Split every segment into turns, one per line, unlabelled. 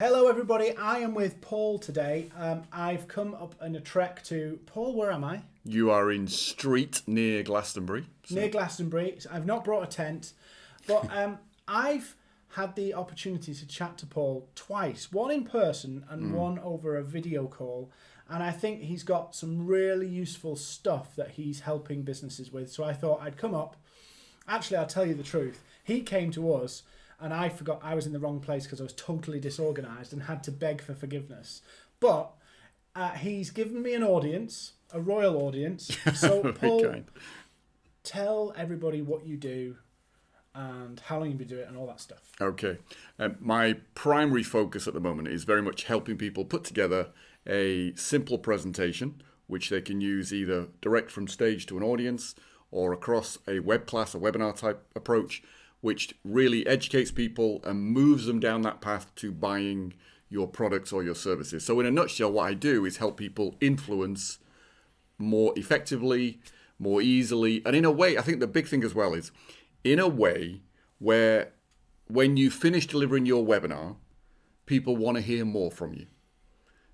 Hello, everybody. I am with Paul today. Um, I've come up on a trek to Paul. Where am I?
You are in Street near Glastonbury.
So. Near Glastonbury. I've not brought a tent, but um, I've had the opportunity to chat to Paul twice. One in person and mm. one over a video call. And I think he's got some really useful stuff that he's helping businesses with. So I thought I'd come up. Actually, I'll tell you the truth. He came to us and I forgot I was in the wrong place because I was totally disorganized and had to beg for forgiveness. But uh, he's given me an audience, a royal audience. So, Paul, kind. tell everybody what you do and how long you've been doing it and all that stuff.
Okay. Um, my primary focus at the moment is very much helping people put together a simple presentation which they can use either direct from stage to an audience or across a web class, a webinar type approach which really educates people and moves them down that path to buying your products or your services. So, in a nutshell, what I do is help people influence more effectively, more easily, and in a way, I think the big thing as well is in a way where when you finish delivering your webinar, people want to hear more from you.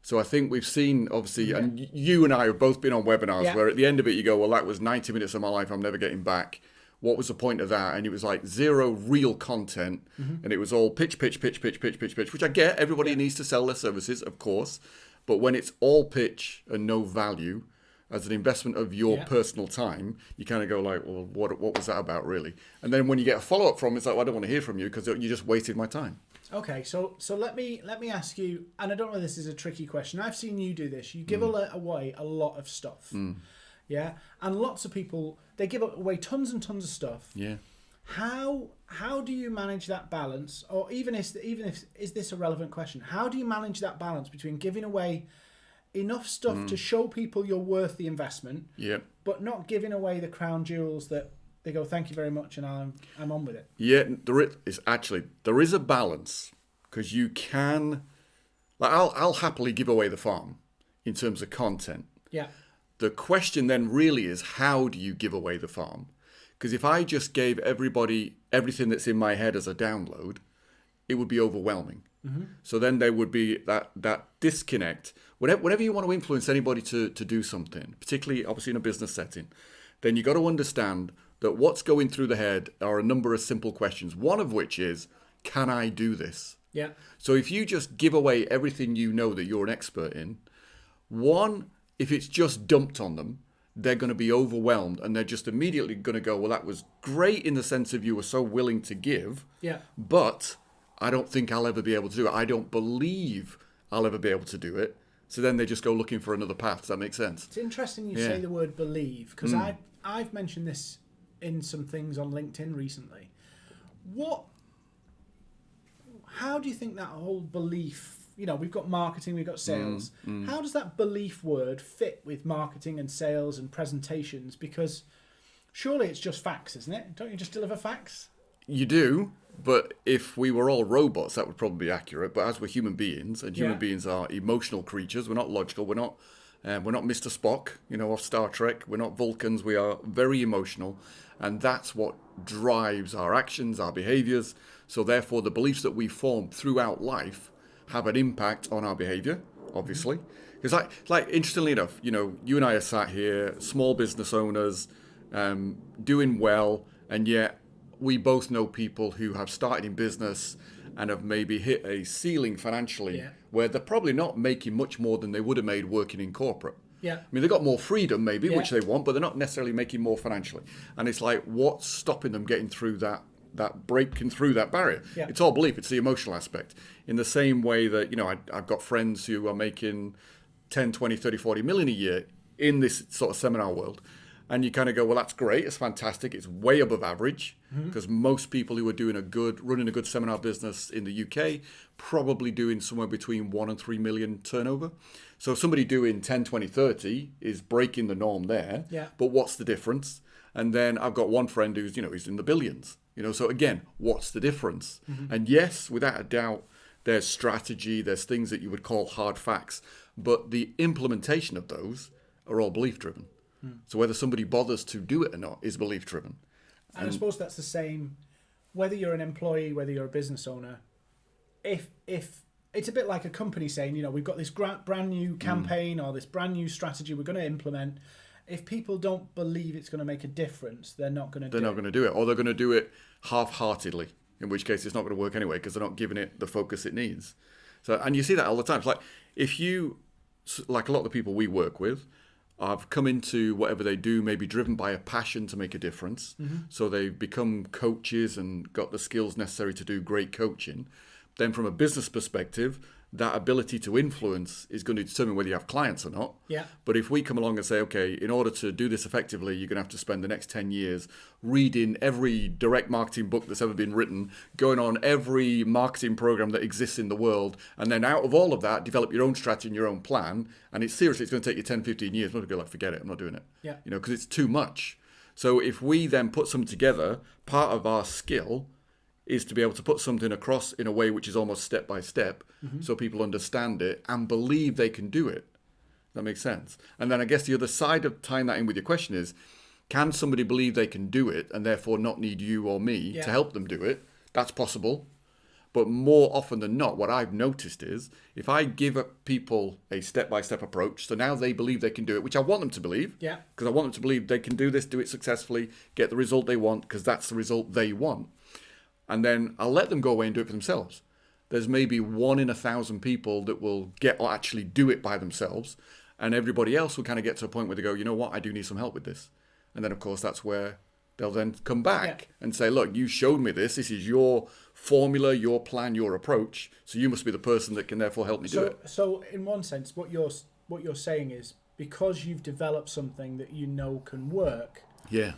So I think we've seen, obviously, yeah. and you and I have both been on webinars yeah. where at the end of it you go, well, that was 90 minutes of my life I'm never getting back what was the point of that? And it was like zero real content, mm-hmm. and it was all pitch, pitch, pitch, pitch, pitch, pitch, pitch, which I get. Everybody yeah. needs to sell their services, of course, but when it's all pitch and no value, as an investment of your yeah. personal time, you kind of go like, well, what what was that about really? And then when you get a follow up from, it's like, well, I don't want to hear from you because you just wasted my time.
Okay, so so let me let me ask you, and I don't know if this is a tricky question. I've seen you do this. You give mm. away a lot of stuff. Mm yeah, and lots of people they give away tons and tons of stuff.
Yeah.
How how do you manage that balance, or even if even if is this a relevant question? How do you manage that balance between giving away enough stuff mm. to show people you're worth the investment,
yeah,
but not giving away the crown jewels that they go, thank you very much, and I'm I'm on with it.
Yeah, there is actually there is a balance because you can, like I'll I'll happily give away the farm in terms of content.
Yeah.
The question then really is how do you give away the farm? Because if I just gave everybody everything that's in my head as a download, it would be overwhelming. Mm-hmm. So then there would be that that disconnect. Whenever, whenever you want to influence anybody to, to do something, particularly obviously in a business setting, then you got to understand that what's going through the head are a number of simple questions. One of which is, can I do this?
Yeah.
So if you just give away everything you know that you're an expert in, one, if it's just dumped on them, they're going to be overwhelmed and they're just immediately going to go, well, that was great in the sense of you were so willing to give.
Yeah.
But I don't think I'll ever be able to do it. I don't believe I'll ever be able to do it. So then they just go looking for another path. Does that make sense?
It's interesting you yeah. say the word believe because mm. I I've mentioned this in some things on LinkedIn recently. What? How do you think that whole belief you know, we've got marketing, we've got sales. Mm, mm. How does that belief word fit with marketing and sales and presentations? Because surely it's just facts, isn't it? Don't you just deliver facts?
You do, but if we were all robots, that would probably be accurate. But as we're human beings, and human yeah. beings are emotional creatures, we're not logical. We're not. Uh, we're not Mr. Spock, you know, of Star Trek. We're not Vulcans. We are very emotional, and that's what drives our actions, our behaviors. So therefore, the beliefs that we form throughout life have an impact on our behavior, obviously. Because, like, like interestingly enough, you know, you and I are sat here, small business owners, um, doing well, and yet we both know people who have started in business and have maybe hit a ceiling financially yeah. where they're probably not making much more than they would have made working in corporate.
Yeah. I
mean, they've got more freedom, maybe, yeah. which they want, but they're not necessarily making more financially. And it's like, what's stopping them getting through that that breaking through that barrier.
Yeah.
It's all belief. It's the emotional aspect. In the same way that, you know, I, I've got friends who are making 10, 20, 30, 40 million a year in this sort of seminar world. And you kind of go, well, that's great. It's fantastic. It's way above average because mm-hmm. most people who are doing a good, running a good seminar business in the UK, probably doing somewhere between one and three million turnover. So somebody doing 10, 20, 30 is breaking the norm there.
Yeah.
But what's the difference? And then I've got one friend who's, you know, he's in the billions. You know, so again, what's the difference? Mm-hmm. And yes, without a doubt, there's strategy, there's things that you would call hard facts, but the implementation of those are all belief driven. Mm. So whether somebody bothers to do it or not is belief driven.
And, and I suppose that's the same whether you're an employee, whether you're a business owner. If if it's a bit like a company saying, you know, we've got this brand new campaign or this brand new strategy we're going to implement. If people don't believe it's going to make a difference, they're not going to
they're not
it.
going to do it, or they're going to do it half-heartedly. In which case, it's not going to work anyway because they're not giving it the focus it needs. So, and you see that all the time. It's like if you, like a lot of the people we work with, have come into whatever they do, maybe driven by a passion to make a difference. Mm-hmm. So they've become coaches and got the skills necessary to do great coaching. Then, from a business perspective, that ability to influence is going to determine whether you have clients or not.
Yeah.
But if we come along and say, okay, in order to do this effectively, you're going to have to spend the next 10 years reading every direct marketing book that's ever been written, going on every marketing program that exists in the world, and then out of all of that, develop your own strategy and your own plan. And it's seriously, it's going to take you 10, 15 years. Most people are like, forget it, I'm not doing it.
Yeah.
You know, because it's too much. So if we then put something together, part of our skill is to be able to put something across in a way which is almost step by step mm-hmm. so people understand it and believe they can do it. That makes sense. And then I guess the other side of tying that in with your question is can somebody believe they can do it and therefore not need you or me
Yeah.
to help them do it? That's possible. But more often than not, what I've noticed is if I give people a step by step approach, so now they believe they can do it, which I want them to believe,
Yeah.
because I want them to believe they can do this, do it successfully, get the result they want, because that's the result they want. And then I'll let them go away and do it for themselves. There's maybe one in a thousand people that will get or actually do it by themselves, and everybody else will kind of get to a point where they go, you know what, I do need some help with this. And then, of course, that's where they'll then come back
Yeah.
and say, look, you showed me this. This is your formula, your plan, your approach. So you must be the person that can therefore help me do it.
so in one sense, what you're what you're saying is because you've developed something that you know can work,
Yeah.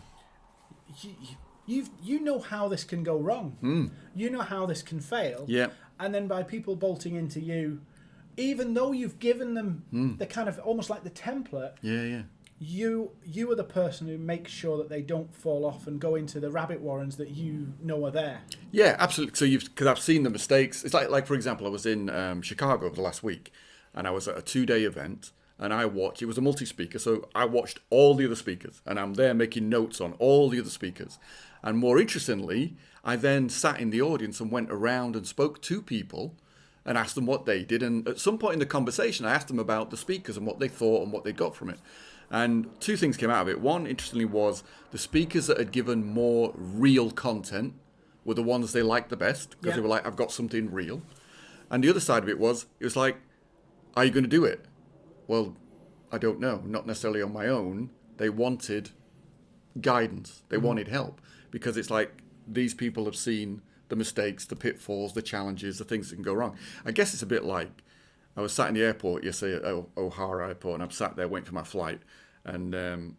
you, you've you you know how this can go wrong. You know how this can fail.
Yeah.
And then by people bolting into you, even though you've given them
Hmm.
the kind of almost like the template,
Yeah, yeah.
you you are the person who makes sure that they don't fall off and go into the rabbit warrens that you know are there.
Yeah, absolutely. So you've because I've seen the mistakes. It's like like for example, I was in um, Chicago over the last week, and I was at a two day event, and I watched. It was a multi speaker, so I watched all the other speakers, and I'm there making notes on all the other speakers. And more interestingly, I then sat in the audience and went around and spoke to people and asked them what they did. And at some point in the conversation, I asked them about the speakers and what they thought and what they got from it. And two things came out of it. One, interestingly, was the speakers that had given more real content were the ones they liked the best because
Yeah.
they were like, I've got something real. And the other side of it was, it was like, are you going to do it? Well, I don't know. Not necessarily on my own. They wanted guidance. They mm-hmm. wanted help because it's like these people have seen the mistakes, the pitfalls, the challenges, the things that can go wrong. I guess it's a bit like I was sat in the airport yesterday at O'Hare Airport, and I'm sat there waiting for my flight, and um,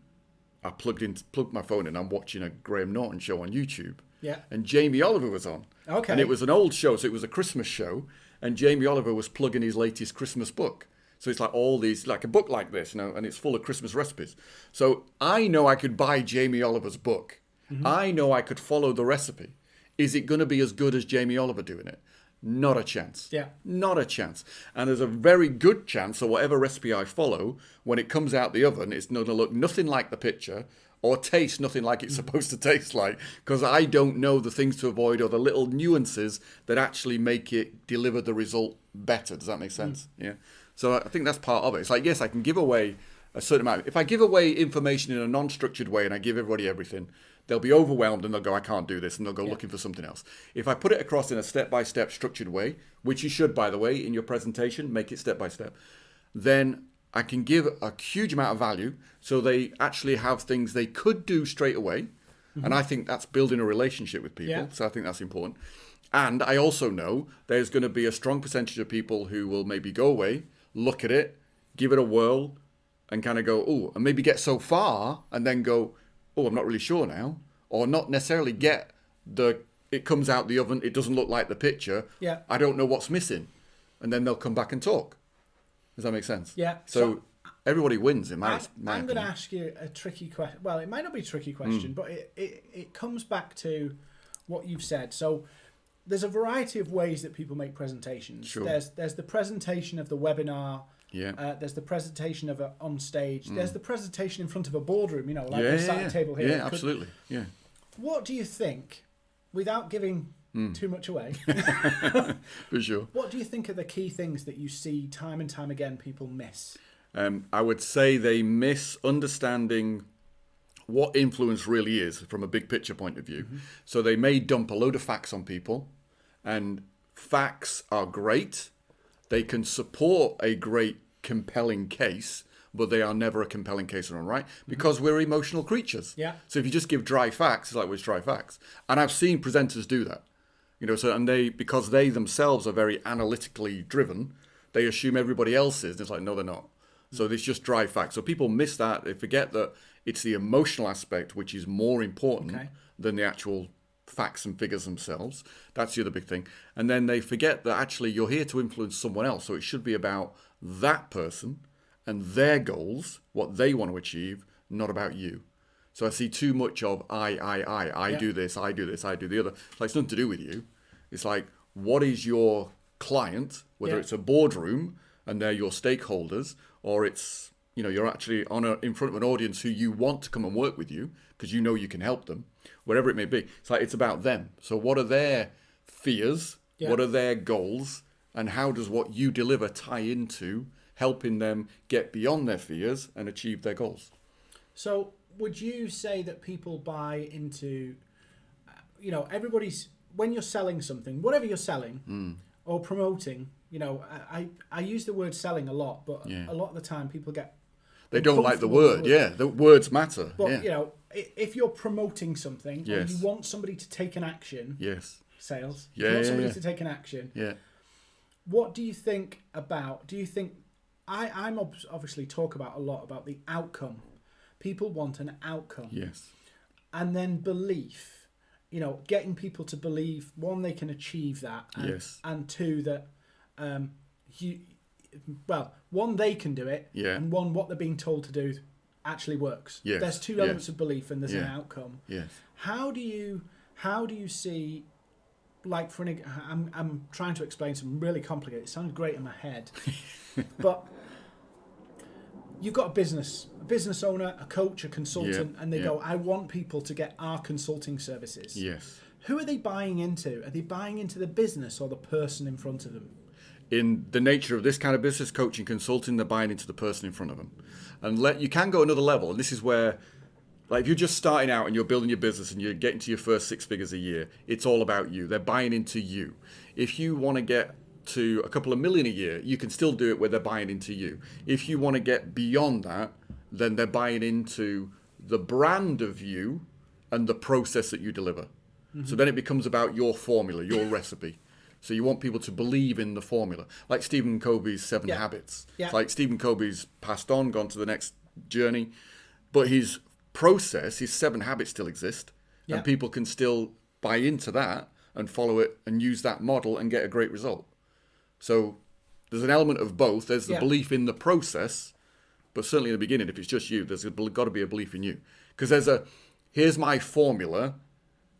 I plugged in, plugged my phone in. I'm watching a Graham Norton show on YouTube,
Yeah.
and Jamie Oliver was on.
Okay.
And it was an old show, so it was a Christmas show, and Jamie Oliver was plugging his latest Christmas book. So it's like all these, like a book like this, you know, and it's full of Christmas recipes. So I know I could buy Jamie Oliver's book. Mm-hmm. I know I could follow the recipe. Is it going to be as good as Jamie Oliver doing it? Not a chance.
Yeah.
Not a chance. And there's a very good chance that whatever recipe I follow, when it comes out the oven, it's going to look nothing like the picture or taste nothing like it's mm-hmm. supposed to taste like because I don't know the things to avoid or the little nuances that actually make it deliver the result better. Does that make mm-hmm. sense? Yeah. So I think that's part of it. It's like, yes, I can give away a certain amount. If I give away information in a non structured way and I give everybody everything, they'll be overwhelmed and they'll go, I can't do this, and they'll go looking for something else. If I put it across in a step by step structured way, which you should, by the way, in your presentation, make it step by step, then I can give a huge amount of value so they actually have things they could do straight away. Mm-hmm. And I think that's building a relationship with people.
Yeah.
So I think that's important. And I also know there's going to be a strong percentage of people who will maybe go away, look at it, give it a whirl, and kind of go, oh, and maybe get so far and then go, oh, I'm not really sure now. Or not necessarily get the, it comes out the oven, it doesn't look like the picture.
Yeah.
I don't know what's missing. And then they'll come back and talk. Does that make sense?
Yeah.
So,
So-
everybody wins in my,
I,
my
I'm going to ask you a tricky question. Well, it might not be a tricky hmm. question, but it, it, it comes back to what you've said. So there's a variety of ways that people make presentations.
Sure.
There's there's the presentation of the webinar.
Yeah.
Uh, there's the presentation of a, on stage. There's the presentation in front of a boardroom. You know, like
yeah,
we're
yeah, yeah.
table here.
Yeah, absolutely. Yeah.
What do you think, without giving too much away.
For sure.
what do you think are the key things that you see time and time again people miss?
Um, I would say they miss understanding what influence really is from a big picture point of view. So they may dump a load of facts on people, and facts are great. They can support a great, compelling case, but they are never a compelling case in their own right mm-hmm. because we're emotional creatures.
Yeah.
So if you just give dry facts, it's like, it's dry facts. And I've seen presenters do that. You know, so and they because they themselves are very analytically driven, they assume everybody else is. And it's like, no, they're not. Mm. So it's just dry facts. So people miss that. They forget that it's the emotional aspect which is more important
Okay.
than the actual facts and figures themselves. That's the other big thing. And then they forget that actually you're here to influence someone else. So it should be about that person and their goals, what they want to achieve, not about you. So I see too much of I, I, I, I
Yeah.
do this, I do this, I do the other. It's like it's nothing to do with you. It's like what is your client, whether
Yeah.
it's a boardroom and they're your stakeholders, or it's you know you're actually on a, in front of an audience who you want to come and work with you because you know you can help them, wherever it may be. It's like it's about them. So what are their fears?
Yeah.
What are their goals? And how does what you deliver tie into helping them get beyond their fears and achieve their goals?
So, would you say that people buy into, you know, everybody's when you're selling something, whatever you're selling
Hmm.
or promoting, you know, I, I use the word selling a lot, but
Yeah.
a lot of the time people get
They don't like the word. Yeah, the words matter.
But
yeah.
you know, if you're promoting something
Yes.
and you want somebody to take an action,
Yes.
sales,
Yeah,
you want
yeah,
somebody
yeah.
to take an action.
Yeah.
What do you think about? Do you think I I'm ob- obviously talk about a lot about the outcome. People want an outcome,
Yes.
and then belief. You know, getting people to believe one they can achieve that, and,
Yes.
and two that um, you well one they can do it,
Yeah.
and one what they're being told to do actually works.
Yes,
There's two
yes.
elements of belief, and there's an outcome.
Yes.
How do you how do you see like for an I'm I'm trying to explain something really complicated. It sounds great in my head, but you've got a business, a business owner, a coach, a consultant,
Yeah,
and they
yeah.
go, "I want people to get our consulting services."
Yes.
Who are they buying into? Are they buying into the business or the person in front of them?
In the nature of this kind of business coaching consulting they're buying into the person in front of them. And let you can go another level and this is where like if you're just starting out and you're building your business and you're getting to your first six figures a year it's all about you. They're buying into you. If you want to get to a couple of million a year you can still do it where they're buying into you. If you want to get beyond that then they're buying into the brand of you and the process that you deliver. Mm-hmm. So then it becomes about your formula your recipe so you want people to believe in the formula, like Stephen Covey's Seven
Yeah.
Habits.
Yeah.
It's like Stephen Covey's passed on, gone to the next journey, but his process, his seven habits still exist,
Yeah.
and people can still buy into that and follow it and use that model and get a great result. So there's an element of both. There's the
Yeah.
belief in the process, but certainly in the beginning, if it's just you, there's got to be a belief in you because there's a here's my formula.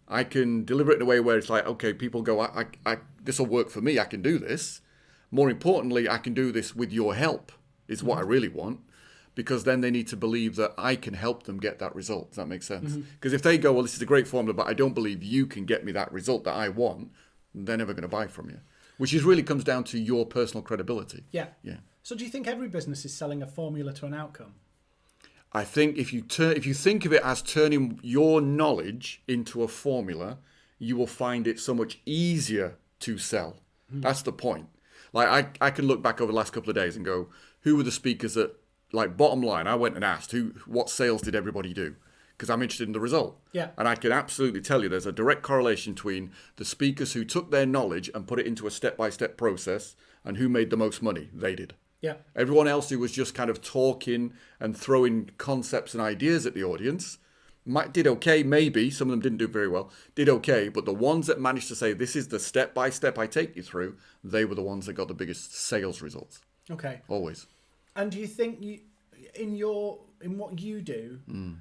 I can deliver it in a way where it's like, okay, people go, I, I, I this will work for me. I can do this. More importantly, I can do this with your help. Is what I mm-hmm. really want, because then they need to believe that I can help them get that result. Does that make sense? Mm-hmm. Because if they go, well, this is a great formula, but I don't believe you can get me that result that I want, they're never going to buy from you. Which is really comes down to your personal credibility.
Yeah.
Yeah.
So do you think every business is selling a formula to an outcome?
I think if you turn, if you think of it as turning your knowledge into a formula, you will find it so much easier to sell. Hmm. That's the point. Like I, I can look back over the last couple of days and go, who were the speakers that, like bottom line, I went and asked who, what sales did everybody do? Because I'm interested in the result.
Yeah.
And I can absolutely tell you there's a direct correlation between the speakers who took their knowledge and put it into a step-by-step process and who made the most money. They did.
Yeah.
Everyone else who was just kind of talking and throwing concepts and ideas at the audience did okay, maybe. Some of them didn't do very well, did okay. But the ones that managed to say, this is the step by step I take you through, they were the ones that got the biggest sales results.
Okay.
Always.
And do you think you, in your in what you do,
Hmm.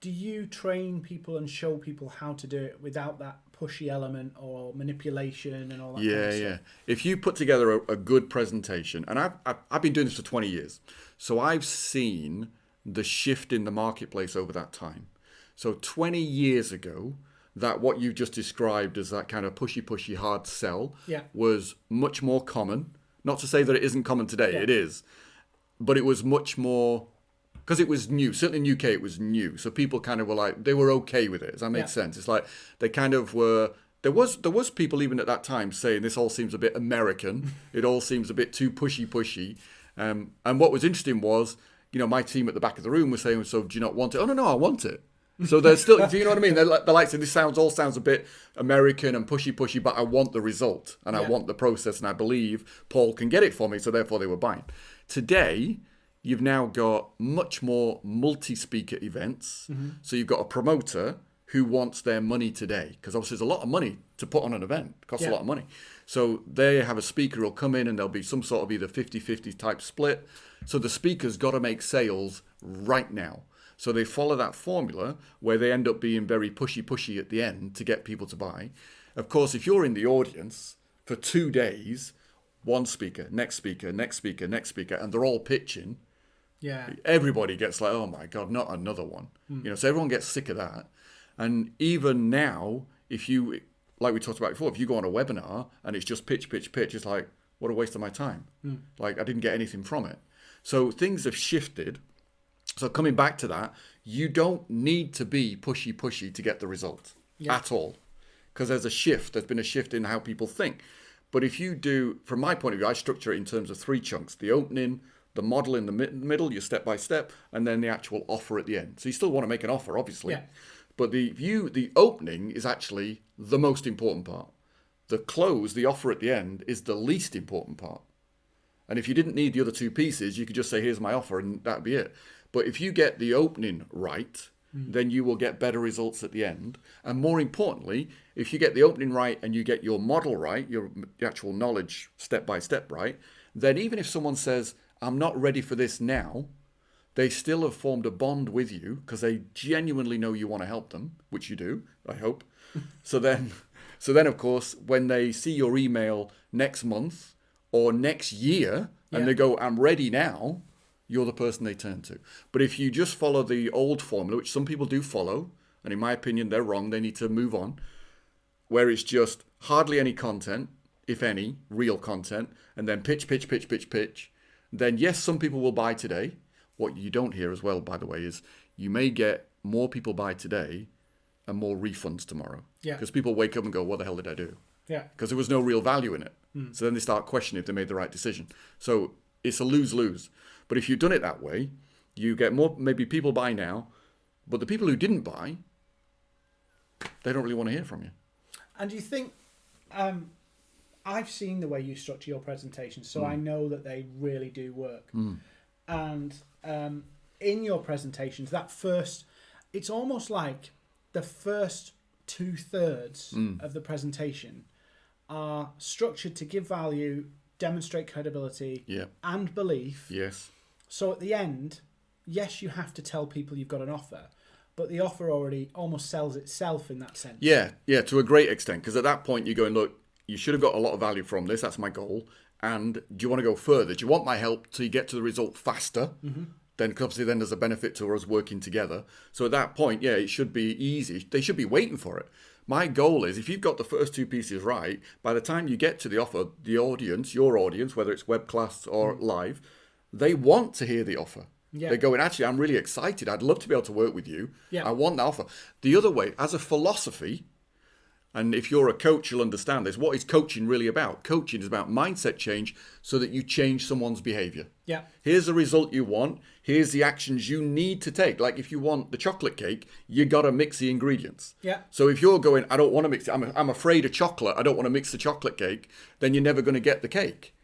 do you train people and show people how to do it without that pushy element or manipulation and all that? kind
Yeah,
of
yeah. If you put together a, a good presentation, and I've, I've, I've been doing this for 20 years, so I've seen the shift in the marketplace over that time. So 20 years ago, that what you've just described as that kind of pushy, pushy, hard sell
Yeah.
was much more common. Not to say that it isn't common today,
Yeah.
it is, but it was much more because it was new. Certainly in UK, it was new, so people kind of were like they were okay with it. Does that make
Yeah.
sense? It's like they kind of were. There was there was people even at that time saying this all seems a bit American. it all seems a bit too pushy, pushy. Um, and what was interesting was, you know, my team at the back of the room was saying, "So do you not want it?" Oh no, no, I want it. So they're still, do you know what I mean? They're like, they're like saying, this sounds all sounds a bit American and pushy, pushy, but I want the result and I want the process, and I believe Paul can get it for me. So therefore, they were buying. Today, you've now got much more multi-speaker events. Mm-hmm. So you've got a promoter who wants their money today because obviously there's a lot of money to put on an event. It costs
Yeah.
a lot of money. So they have a speaker who'll come in and there'll be some sort of either 50-50 type split. So the speaker's got to make sales right now. So they follow that formula where they end up being very pushy, pushy at the end to get people to buy. Of course, if you're in the audience for two days, one speaker, next speaker, next speaker, next speaker, and they're all pitching,
Yeah.
everybody gets like, oh my god, not another one. Hmm. You know, so everyone gets sick of that. And even now, if you, like we talked about before, if you go on a webinar and it's just pitch, pitch, pitch, it's like, what a waste of my time. Hmm. Like I didn't get anything from it. So things have shifted. So coming back to that, you don't need to be pushy, pushy to get the result at all, because there's a shift. There's been a shift in how people think. But if you do, from my point of view, I structure it in terms of three chunks: the opening, the model in the mid- middle, your step by step, and then the actual offer at the end. So you still want to make an offer, obviously,
Yeah.
but the view, the opening is actually the most important part. The close, the offer at the end, is the least important part. And if you didn't need the other two pieces, you could just say, here's my offer, and that'd be it. But if you get the opening right, hmm. then you will get better results at the end. And more importantly, if you get the opening right and you get your model right, your actual knowledge step by step right, then even if someone says, I'm not ready for this now, they still have formed a bond with you because they genuinely know you want to help them, which you do, I hope. so then, so then of course, when they see your email next month or next year, and they go, "I'm ready now," you're the person they turn to. But if you just follow the old formula, which some people do follow, and in my opinion they're wrong, they need to move on, where it's just hardly any content, if any, real content, and then pitch, pitch, pitch, pitch, pitch, then yes, some people will buy today. What you don't hear as well, by the way, is you may get more people buy today and more refunds tomorrow.
Yeah.
Because people wake up and go, what the hell did I do?
Yeah.
Because there was no real value in it. Hmm. So then they start questioning if they made the right decision. So it's a lose lose. But if you've done it that way, you get more, maybe people buy now, but the people who didn't buy, they don't really want to hear from you.
And do you think um, I've seen the way you structure your presentations, so
Hmm.
I know that they really do work. And um, in your presentations, that first, it's almost like the first two thirds
Hmm.
of the presentation are structured to give value, demonstrate credibility,
Yeah.
and belief.
Yes.
So at the end, yes, you have to tell people you've got an offer, but the offer already almost sells itself in that sense.
Yeah, yeah, to a great extent. Because at that point, you're going, look, you should have got a lot of value from this. That's my goal. And do you want to go further? Do you want my help to get to the result faster? Mm-hmm. Then, obviously, then there's a benefit to us working together. So at that point, yeah, it should be easy. They should be waiting for it. My goal is if you've got the first two pieces right, by the time you get to the offer, the audience, your audience, whether it's web class or mm. live, they want to hear the offer.
Yeah.
They're going, actually, I'm really excited. I'd love to be able to work with you.
Yeah.
I want that offer. The other way, as a philosophy, and if you're a coach, you'll understand this. What is coaching really about? Coaching is about mindset change so that you change someone's behavior.
Yeah.
Here's the result you want. Here's the actions you need to take. Like if you want the chocolate cake, you got to mix the ingredients.
Yeah.
So if you're going, I don't want to mix it, I'm, I'm afraid of chocolate, I don't want to mix the chocolate cake, then you're never going to get the cake.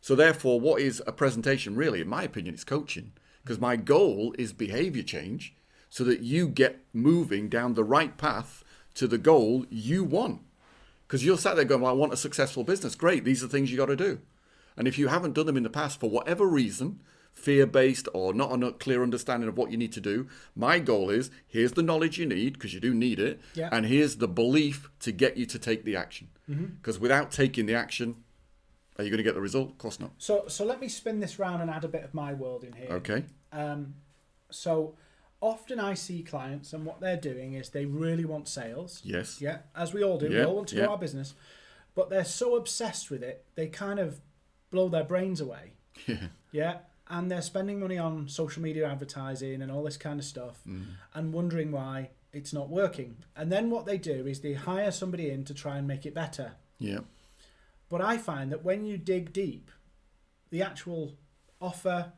So therefore, what is a presentation really? In my opinion, it's coaching. Because my goal is behavior change so that you get moving down the right path to the goal you want. Because you're sat there going, well, I want a successful business. Great, these are things you got to do. And if you haven't done them in the past for whatever reason, fear based or not a clear understanding of what you need to do, my goal is here's the knowledge you need, because you do need it,
Yeah.
and here's the belief to get you to take the action. Mm-hmm. Because without taking the action, are you going to get the result? Of course not.
So so let me spin this round and add a bit of my world in here.
Okay.
Um, so often I see clients and what they're doing is they really want sales.
Yes.
Yeah, as we all do. we all want to
yeah.
grow our business, but they're so obsessed with it, they kind of blow their brains away.
Yeah.
Yeah, and they're spending money on social media advertising and all this kind of stuff, and wondering why it's not working. And then what they do is they hire somebody in to try and make it better.
Yeah.
But I find that when you dig deep, the actual offer,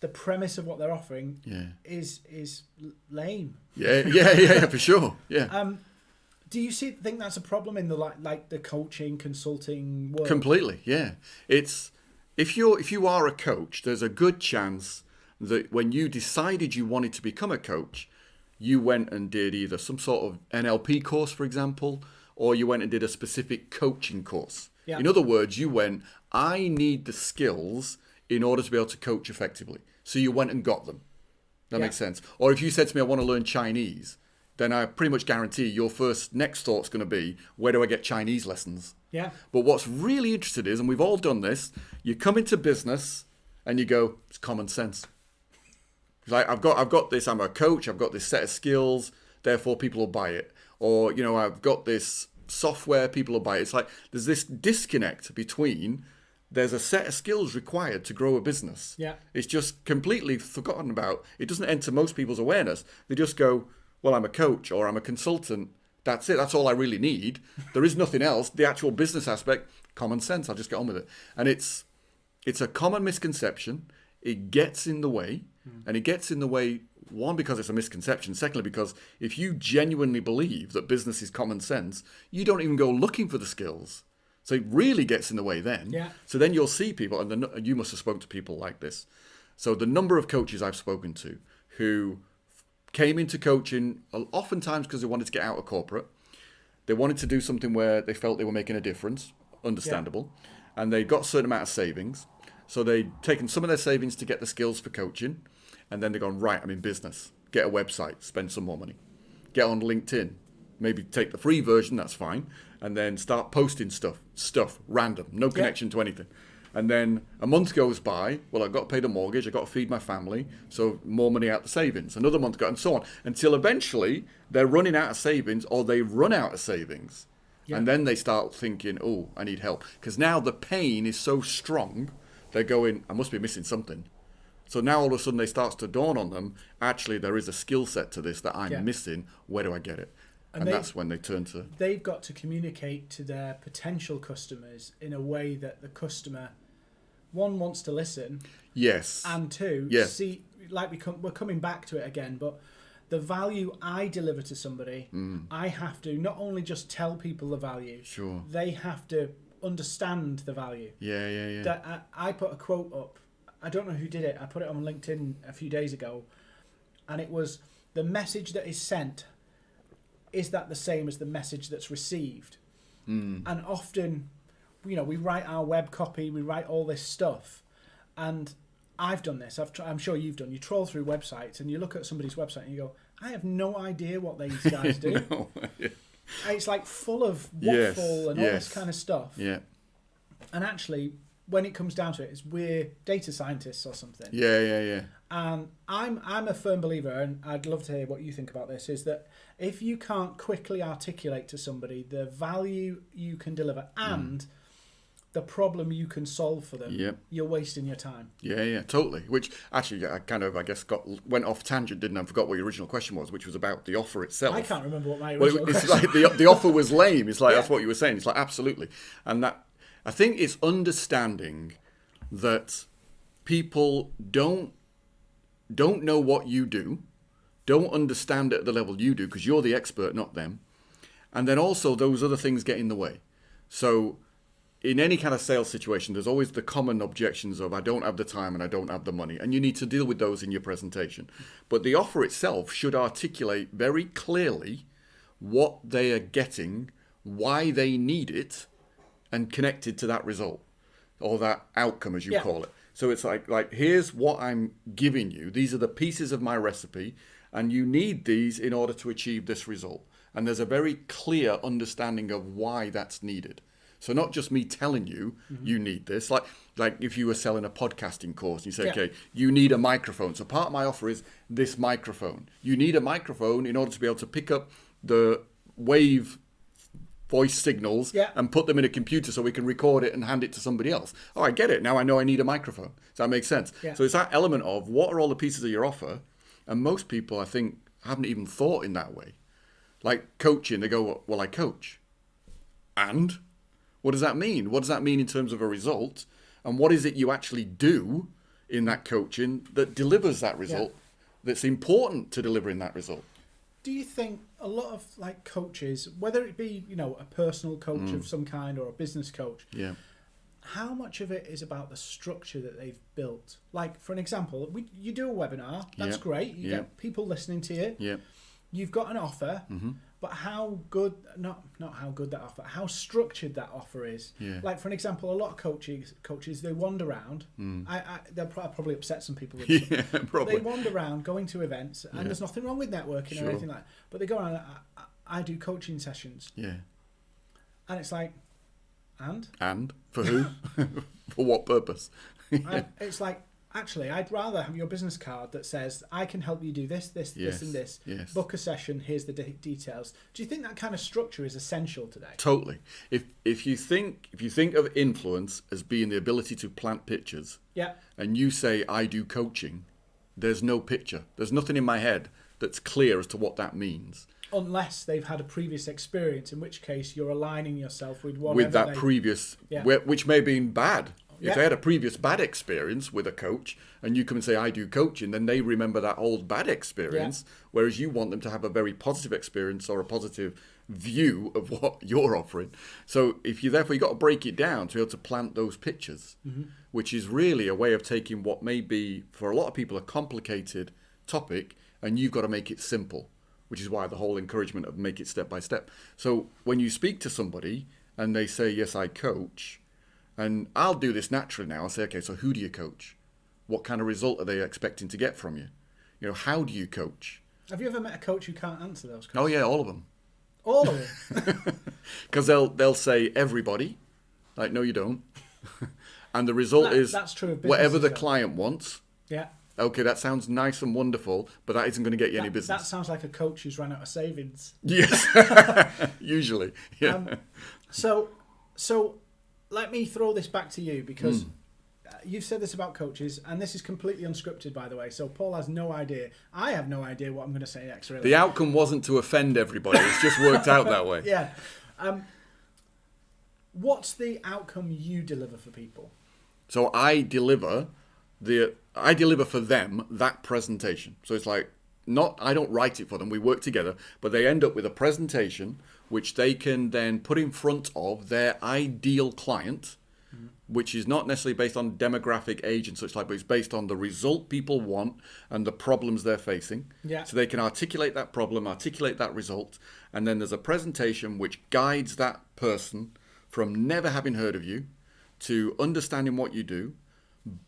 the premise of what they're offering
Yeah.
is is lame.
Yeah. Yeah. Yeah. For sure. Yeah.
Um, do you see think that's a problem in the like like the coaching consulting world?
Completely, yeah. It's if you're if you are a coach, there's a good chance that when you decided you wanted to become a coach, you went and did either some sort of NLP course, for example, or you went and did a specific coaching course.
Yeah.
In other words, you went, I need the skills in order to be able to coach effectively. So you went and got them. That
Yeah.
makes sense. Or if you said to me, I want to learn Chinese, then I pretty much guarantee your first next thought's going to be, where do I get Chinese lessons?
Yeah,
But what's really interesting is, and we've all done this, you come into business and you go, it's common sense. Like I've got I've got this, I'm a coach, I've got this set of skills, therefore people will buy it. Or, you know, I've got this software, people will buy it. It's like there's this disconnect between there's a set of skills required to grow a business.
Yeah.
It's just completely forgotten about. It doesn't enter most people's awareness. They just go, well, I'm a coach or I'm a consultant. That's it. That's all I really need. There is nothing else. The actual business aspect, common sense. I'll just get on with it. And it's it's a common misconception. It gets in the way, Hmm. and it gets in the way one because it's a misconception. Secondly, because if you genuinely believe that business is common sense, you don't even go looking for the skills. So it really gets in the way then.
Yeah.
So then you'll see people, and, the, you must have spoken to people like this. So the number of coaches I've spoken to who came into coaching oftentimes because they wanted to get out of corporate. They wanted to do something where they felt they were making a difference, understandable, and they got a certain amount of savings. So they'd taken some of their savings to get the skills for coaching, and then they've gone, right, I'm in business. Get a website, spend some more money. Get on LinkedIn, maybe take the free version, that's fine, and then start posting stuff, stuff, random, no connection to anything. And then a month goes by. Well, I've got to pay the mortgage. I've got to feed my family. So more money out the savings. Another month goes, and so on. Until eventually they're running out of savings or they run out of savings. And then they start thinking, oh, I need help. Because now the pain is so strong, they're going, I must be missing something. So now all of a sudden they starts to dawn on them, actually there is a skill set to this that I'm
Yeah.
missing. Where do I get it?
And
And, that's when they turn to
they've got to communicate to their potential customers in a way that the customer, one wants to listen,
yes.
and two,
Yeah.
see, like we come, we're coming back to it again, but the value I deliver to somebody,
Mm.
I have to not only just tell people the value,
Sure.
they have to understand the value.
Yeah, yeah, yeah.
That I, I put a quote up. I don't know who did it. I put it on LinkedIn a few days ago, and it was the message that is sent. Is that the same as the message that's received?
Hmm.
And often, you know, we write our web copy, we write all this stuff, and I've done this. I've tr- I'm sure you've done. You troll through websites and you look at somebody's website and you go, I have no idea what these guys do.
No,
It's like full of
Yes,
waffle and all this kind of stuff.
yeah,
And actually, when it comes down to it, it's we're data scientists or something.
yeah, yeah, yeah.
And I'm I'm a firm believer, and I'd love to hear what you think about this. Is that if you can't quickly articulate to somebody the value you can deliver mm. and the problem you can solve for them,
Yep.
you're wasting your time.
Yeah, yeah, totally. Which actually, I kind of, I guess, got went off tangent, didn't I? I forgot what your original question was, which was about the offer itself.
I can't remember what my
Well,
original
it- it's
question.
like the the offer was lame. It's like
Yeah.
that's what you were saying. It's like absolutely, and that I think it's understanding that people don't don't know what you do, don't understand it at the level you do because you're the expert, not them, and then also those other things get in the way. So in any kind of sales situation, there's always the common objections of I don't have the time and I don't have the money, and you need to deal with those in your presentation. But the offer itself should articulate very clearly what they are getting, why they need it, and connected to that result or that outcome, as you
Yeah.
call it. So it's like like here's what I'm giving you. These are the pieces of my recipe, and you need these in order to achieve this result. And there's a very clear understanding of why that's needed. So not just me telling you mm-hmm. you need this. Like like if you were selling a podcasting course, and you say,
Yeah.
okay, you need a microphone. So part of my offer is this microphone. You need a microphone in order to be able to pick up the wave voice signals
Yeah.
and put them in a computer so we can record it and hand it to somebody else. Oh, I get it. Now I know I need a microphone. Does that make sense?
Yeah.
So it's that element of what are all the pieces of your offer? And most people, I think, haven't even thought in that way. Like coaching, they go, well, I coach. And what does that mean? What does that mean in terms of a result? And what is it you actually do in that coaching that delivers that result that's important to delivering that result?
Do you think a lot of like coaches, whether it be you know a personal coach
Mm.
of some kind or a business coach,
Yeah.
how much of it is about the structure that they've built? Like for an example, we, you do a webinar, that's
Yeah.
great. You
Yeah.
get people listening to you.
Yeah.
You've got an offer,
Mm-hmm.
But how good not not how good that offer, how structured that offer is.
Yeah.
Like for an example, a lot of coaches coaches they wander around.
Mm.
I, I they'll pro- probably upset some people.
Yeah, probably.
they wander around going to events, and
Yeah.
there's nothing wrong with networking
Sure.
or anything like. that. But they go around. I, I, do coaching sessions,
Yeah.
and it's like, and
And for who? for what purpose?
I, it's like actually, I'd rather have your business card that says I can help you do this, this,
Yes,
this, and this.
yes.
Book a session. Here's the de- details. Do you think that kind of structure is essential today?
Totally. If if you think if you think of influence as being the ability to plant pictures,
Yeah.
and you say I do coaching, there's no picture. There's nothing in my head that's clear as to what that means.
Unless they've had a previous experience, in which case you're aligning yourself with whatever
with that
they,
previous,
Yeah.
which may have been bad. If they had a previous bad experience with a coach, and you come and say I do coaching, then they remember that old bad experience. Whereas you want them to have a very positive experience or a positive view of what you're offering. So if you therefore you got to break it down to be able to plant those pictures,
Mm-hmm.
which is really a way of taking what may be for a lot of people a complicated topic, and you've got to make it simple. Which is why the whole encouragement of make it step by step. So when you speak to somebody and they say, Yes, I coach, and I'll do this naturally now. I'll say, Okay, so who do you coach? What kind of result are they expecting to get from you? You know, how do you coach?
Have you ever met a coach who can't answer those questions?
Oh, yeah, all of them.
All of them.
Because they'll, they'll say, Everybody. Like, no, you don't. and the result
That-
is
that's true of
whatever the
well.
client wants.
yeah.
Okay, that sounds nice and wonderful, but that isn't going to get you any business.
that sounds like a coach who's run out of savings.
Yes, usually. Yeah.
Um, So, so let me throw this back to you because uh, you've said this about coaches, and this is completely unscripted, by the way. So Paul has no idea. I have no idea what I'm going to say next. Really.
the outcome wasn't to offend everybody. It's just worked out that way.
yeah. Um, what's the outcome you deliver for people?
So I deliver the I deliver for them that presentation. So it's like not I don't write it for them. We work together, but they end up with a presentation which they can then put in front of their ideal client, mm-hmm. which is not necessarily based on demographic age and such like, but it's based on the result people want and the problems they're facing.
Yeah.
So they can articulate that problem, articulate that result, and then there's a presentation which guides that person from never having heard of you to understanding what you do,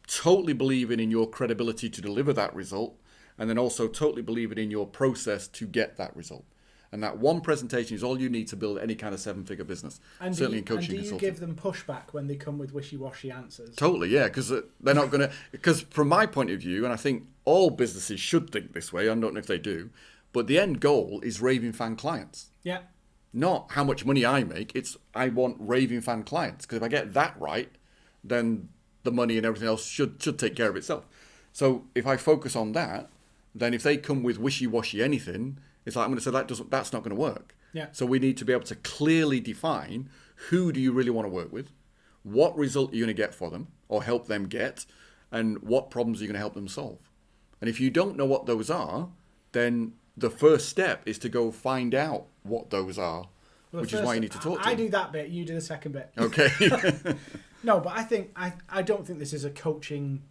totally believing in your credibility to deliver that result, and then also totally believing in your process to get that result. And that one presentation is all you need to build any kind of seven-figure business.
And
Certainly
you,
in coaching
and do you give them pushback when they come with wishy-washy answers?
Totally, yeah, because uh, they're not going to. Because from my point of view, and I think all businesses should think this way. I don't know if they do, but the end goal is raving fan clients,
Yeah.
not how much money I make. It's I want raving fan clients because if I get that right, then the money and everything else should should take care of itself. So if I focus on that, then if they come with wishy-washy anything, it's like I'm going to say that doesn't that's not going to work.
Yeah.
So we need to be able to clearly define who do you really want to work with, what result are you going to get for them or help them get, and what problems are you going to help them solve. And if you don't know what those are, then the first step is to go find out what those are,
Well,
which is why you need to talk to
I, I
them.
do that bit. You do the second bit.
Okay.
No, but I think I, I don't think this is a coaching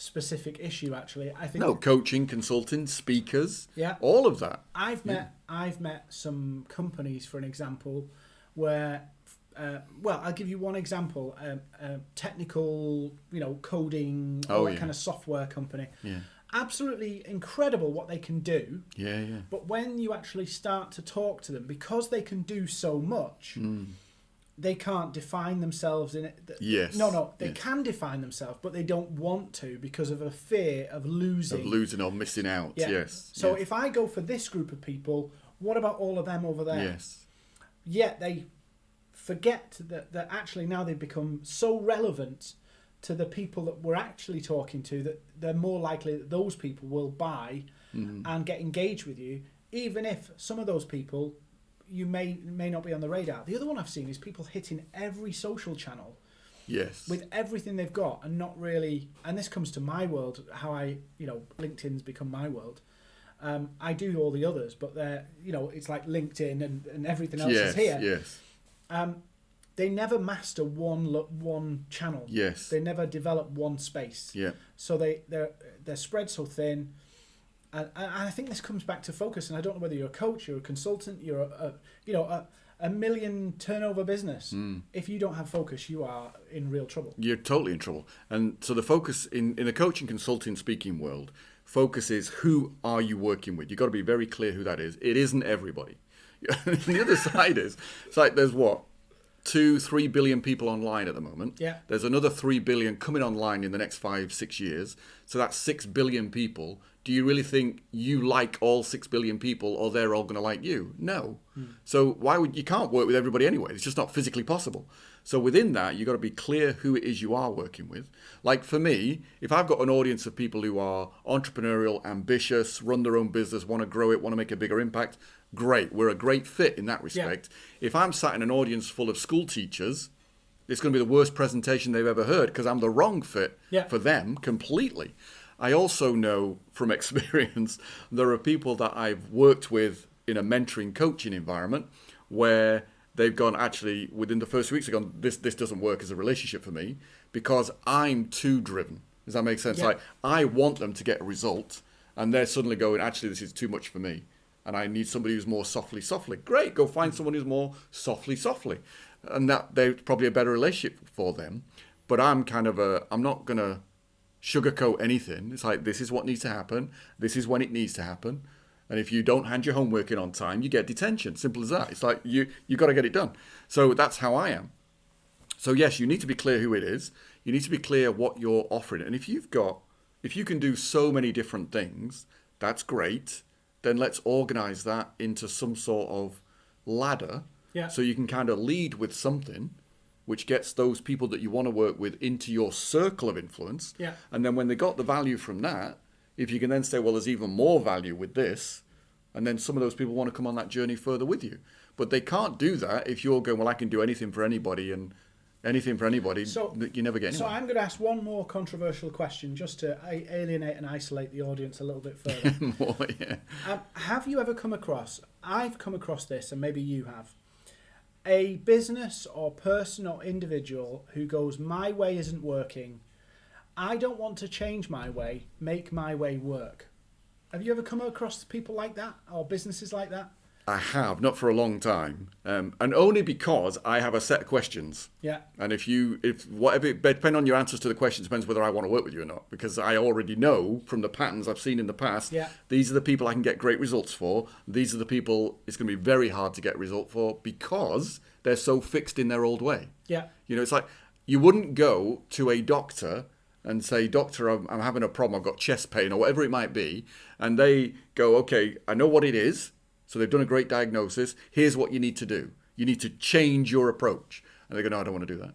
specific issue. Actually, I think
no, coaching, consulting, speakers,
Yeah.
all of that.
I've met I've met some companies, for an example, where uh, well, I'll give you one example. Um, uh, technical, you know, coding,
Oh, yeah.
kind of software company.
Yeah.
Absolutely incredible what they can do.
Yeah, yeah.
But when you actually start to talk to them, because they can do so much,
Hmm.
They can't define themselves in it.
Yes,
No, no, they
yes.
can define themselves, but they don't want to because of a fear of losing.
Of losing or missing out.
Yeah.
Yes.
So
yes.
if I go for this group of people, what about all of them over there?
yes.
Yet they forget that, that actually now they've become so relevant to the people that we're actually talking to that they're more likely that those people will buy
Mm-hmm.
and get engaged with you, even if some of those people you may may not be on the radar. The other one I've seen is people hitting every social channel
Yes.
with everything they've got and not really and this comes to my world how i you know linkedin's become my world um, i do all the others but they're you know it's like linkedin and, and everything else
yes.
is here
Yes.
um, they never master one one channel
Yes.
they never develop one space
Yeah.
so they they're they're spread so thin and, and I think this comes back to focus. And I don't know whether you're a coach, you're a consultant, you're a, a you know a, a million turnover business.
Hmm.
If you don't have focus, you are in real trouble.
You're totally in trouble. And so the focus in, in the coaching, consulting, speaking world, focus is who are you working with? You've got to be very clear who that is. It isn't everybody. The other side is, it's like there's what? Two, three billion people online at the moment.
Yeah.
There's another three billion coming online in the next five, six years. So that's six billion people. Do you really think you like all six billion people or they're all going to like you? No. Hmm. So why would you can't work with everybody anyway? It's just not physically possible. So within that, you've got to be clear who it is you are working with. Like for me, if I've got an audience of people who are entrepreneurial, ambitious, run their own business, want to grow it, want to make a bigger impact, great. We're a great fit in that respect. If I'm sat in an audience full of school teachers, it's going to be the worst presentation they've ever heard because I'm the wrong fit
Yeah.
for them completely. I also know from experience there are people that I've worked with in a mentoring coaching environment where they've gone actually within the first weeks they've gone this this doesn't work as a relationship for me because I'm too driven. Does that make sense?
Yeah.
Like I want them to get a result and they're suddenly going actually this is too much for me and I need somebody who's more softly softly. Great, go find someone who's more softly softly. And that they're probably a better relationship for them. But I'm kind of a I'm not gonna sugarcoat anything. It's like this is what needs to happen. This is when it needs to happen. And if you don't hand your homework in on time, you get detention. Simple as that. It's like you you got to get it done. So that's how I am. So yes, you need to be clear who it is. You need to be clear what you're offering. And if you've got if you can do so many different things, that's great. Then let's organize that into some sort of ladder
Yeah.
so you can kind of lead with something which gets those people that you want to work with into your circle of influence.
Yeah.
And then when they got the value from that, if you can then say, well, there's even more value with this, and then some of those people want to come on that journey further with you. But they can't do that if you're going, well, I can do anything for anybody and anything for anybody.
So-
you never get
So. I'm going to ask one more controversial question just to alienate and isolate the audience a little bit further.
More, yeah.
um, have you ever come across? I've come across this, and maybe you have. A business or person or individual who goes, "My way isn't working. I don't want to change my way. Make my way work." Have you ever come across people like that or businesses like that?
I have, not for a long time. Um, and only because I have a set of questions.
Yeah.
And if you, if whatever, depending on your answers to the questions, depends whether I want to work with you or not. Because I already know from the patterns I've seen in the past,
Yeah.
these are the people I can get great results for. These are the people it's going to be very hard to get result for because they're so fixed in their old way.
Yeah.
You know, it's like you wouldn't go to a doctor and say, Doctor, I'm, I'm having a problem. I've got chest pain or whatever it might be. And they go, Okay, I know what it is. So they've done a great diagnosis. Here's what you need to do you need to change your approach. And they go, No, I don't want to do that.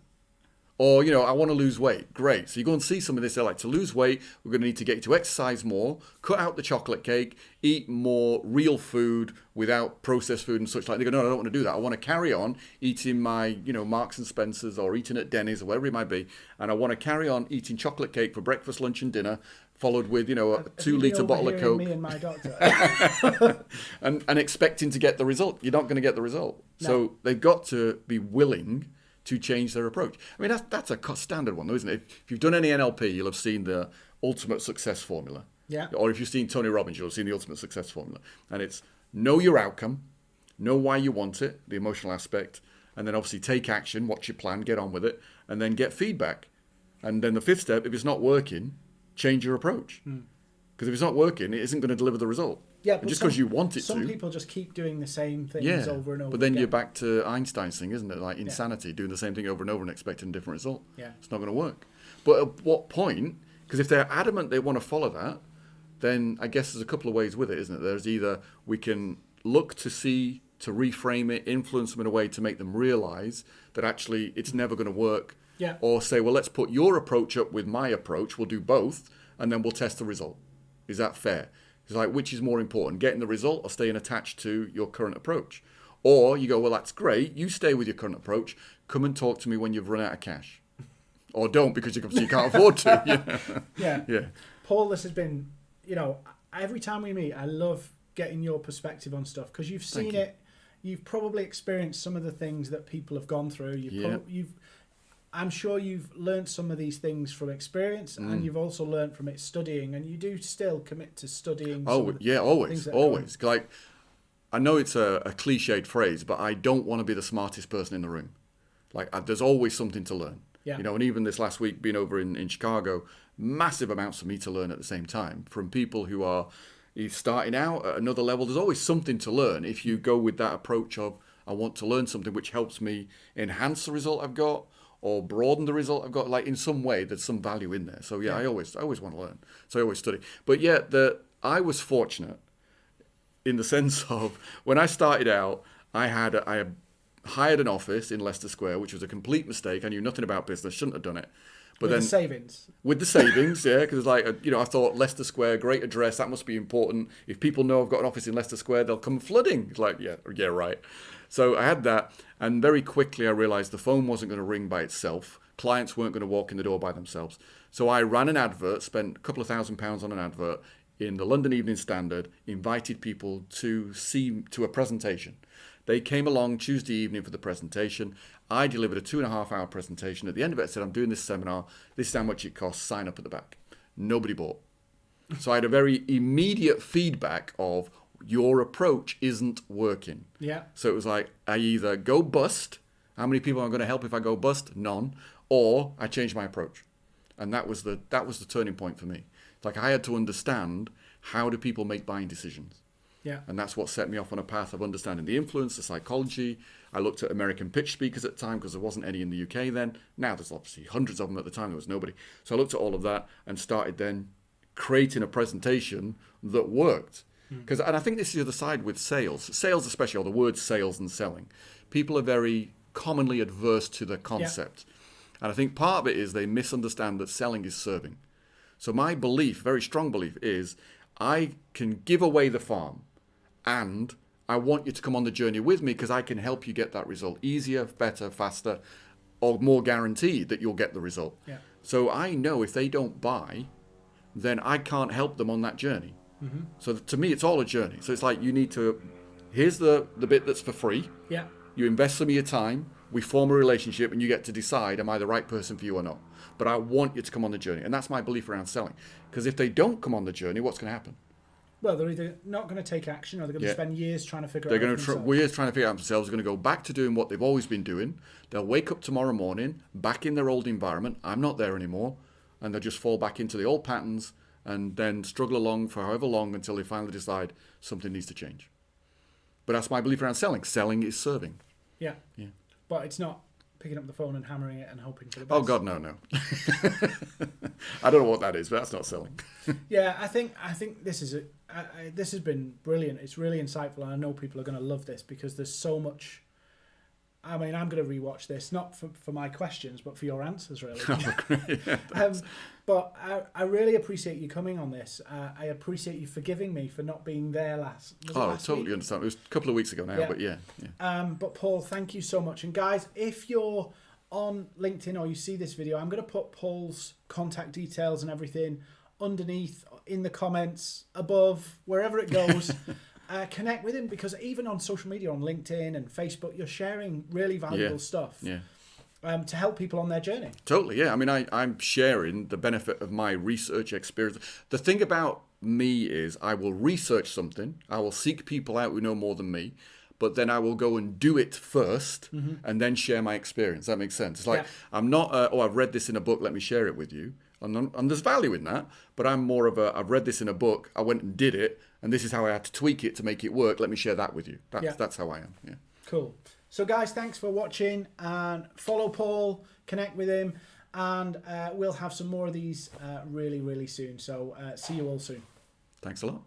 Or, you know, I want to lose weight. Great. So you go and see some of this. They're like, to lose weight, we're going to need to get you to exercise more, cut out the chocolate cake, eat more real food without processed food and such like. They go, no, I don't want to do that. I want to carry on eating my, you know, Marks and Spencer's or eating at Denny's or wherever it might be. And I want to carry on eating chocolate cake for breakfast, lunch, and dinner, followed with, you know, a
Have
two
liter
bottle of Coke
Me and my doctor.
and, and expecting to get the result. You're not going to get the result. So they've got to be willing to change their approach. I mean, that's, that's a standard one, though, isn't it? If, if you've done any NLP, you'll have seen the ultimate success formula.
Yeah.
Or if you've seen Tony Robbins, you'll have seen the ultimate success formula. And it's know your outcome, know why you want it, the emotional aspect, and then obviously take action, watch your plan, get on with it, and then get feedback. And then the fifth step, if it's not working, change your approach. Hmm. Because if it's not working, it isn't going to deliver the result.
Yeah, but
just because you want it
Some
to.
Some people just keep doing the same things
yeah,
over and over.
but then
again.
you're back to Einstein's thing, isn't it? Like insanity, doing the same thing over and over and expecting a different result.
Yeah.
It's not going to work. But at what point? Because if they're adamant they want to follow that, then I guess there's a couple of ways with it, isn't it? There's either we can look to see, to reframe it, influence them in a way to make them realize that actually it's never going to work.
Yeah.
Or say, well, let's put your approach up with my approach. We'll do both, and then we'll test the result. Is that fair? It's like which is more important, getting the result or staying attached to your current approach? Or you go, well, that's great. You stay with your current approach. Come and talk to me when you've run out of cash, or don't because you can- you can't afford to. know?
yeah.
Yeah.
Paul, this has been, you know, every time we meet, I love getting your perspective on stuff because you've seen
you.
it. You've probably experienced some of the things that people have gone through. You've,
Yeah.
you've I'm sure you've learned some of these things from experience,
Mm.
and you've also learned from it studying, and you do still commit to studying.
Oh yeah, always,
that are going-
always. Like I know it's a, a cliched phrase, but I don't want to be the smartest person in the room. Like I, there's always something to learn.
Yeah.
You know, and even this last week, being over in, in Chicago, massive amounts for me to learn at the same time from people who are starting out at another level. There's always something to learn if you go with that approach of I want to learn something which helps me enhance the result I've got or broaden the result I've got. Like in some way, there's some value in there. So yeah, I always I always want to learn. So I always study. But yeah, the I was fortunate in the sense of when I started out, I had I had hired an office in Leicester Square, which was a complete mistake. I knew nothing about business, shouldn't have done it. But
with
then
the savings.
with the savings, yeah, because like uh, you know, I thought Leicester Square, great address, that must be important. If people know I've got an office in Leicester Square, they'll come flooding. It's like, yeah, yeah, right. So I had that, and very quickly I realised the phone wasn't going to ring by itself. Clients weren't going to walk in the door by themselves. So I ran an advert, spent a couple of thousand pounds on an advert in the London Evening Standard, invited people to see to a presentation. They came along Tuesday evening for the presentation. I delivered a two and a half hour presentation. At the end of it, I said, I'm doing this seminar. This is how much it costs. Sign up at the back. Nobody bought. So I had a very immediate feedback of your approach isn't working.
Yeah.
So it was like, I either go bust. How many people am I going to help if I go bust? None. Or I change my approach. And that was the that was the turning point for me. It's Like I had to understand how do people make buying decisions.
Yeah.
And that's what set me off on a path of understanding the influence, the psychology. I looked at American pitch speakers at the time because there wasn't any in the UK then. Now there's obviously hundreds of them at the time, there was nobody. So I looked at all of that and started then creating a presentation that worked. Hmm. Because and I think this is the other side with sales. Sales especially, or the word sales and selling. People are very commonly adverse to the concept. And I think part of it is they misunderstand that selling is serving. So my belief, very strong belief, is I can give away the farm and I want you to come on the journey with me because I can help you get that result easier, better, faster, or more guaranteed that you'll get the result.
Yeah.
So I know if they don't buy, then I can't help them on that journey. Mm-hmm. So to me, it's all a journey. So it's like you need to. Here's the the bit that's for free.
Yeah.
You invest some of your time. We form a relationship, and you get to decide: Am I the right person for you or not? But I want you to come on the journey, and that's my belief around selling. Because if they don't come on the journey, what's going to happen?
Well, they're either not going to take action or they're going to
Yeah.
spend years trying to figure
They're
out.
going to
themselves.
we're trying to figure out themselves. They're going to go back to doing what they've always been doing. They'll wake up tomorrow morning back in their old environment. I'm not there anymore, and they'll just fall back into the old patterns and then struggle along for however long until they finally decide something needs to change. But that's my belief around selling. Selling is serving.
Yeah.
Yeah.
But it's not picking up the phone and hammering it and hoping for the oh, best.
Oh God, no, no. I don't know what that is, but that's not selling.
Yeah, I think I think this is a I, I, this has been brilliant. It's really insightful, and I know people are going to love this because there's so much. I mean, I'm going to rewatch this not for, for my questions, but for your answers, really. um, but I, I really appreciate you coming on this. Uh, I appreciate you forgiving me for not being there last.
Oh,
last
totally
week?
understand. It was a couple of weeks ago now,
Yeah.
but yeah, yeah.
Um, but Paul, thank you so much. And guys, if you're on LinkedIn or you see this video, I'm going to put Paul's contact details and everything underneath in the comments above wherever it goes. uh, connect with him because even on social media, on LinkedIn and Facebook, you're sharing really valuable
Yeah.
stuff
Yeah.
um, to help people on their journey.
Totally, yeah. I mean, I, I'm sharing the benefit of my research experience. The thing about me is I will research something, I will seek people out who know more than me, but then I will go and do it 1st and then share my experience. That makes sense. It's like
Yeah.
I'm not, uh, oh, I've read this in a book, let me share it with you. And, and there's value in that, but I'm more of a, I've read this in a book, I went and did it, and this is how I had to tweak it to make it work. Let me share that with you. That's,
Yeah.
that's how I am. Yeah.
Cool. So, guys, thanks for watching and follow Paul, connect with him, and uh, we'll have some more of these uh, really, really soon. So, uh, see you all soon.
Thanks a lot.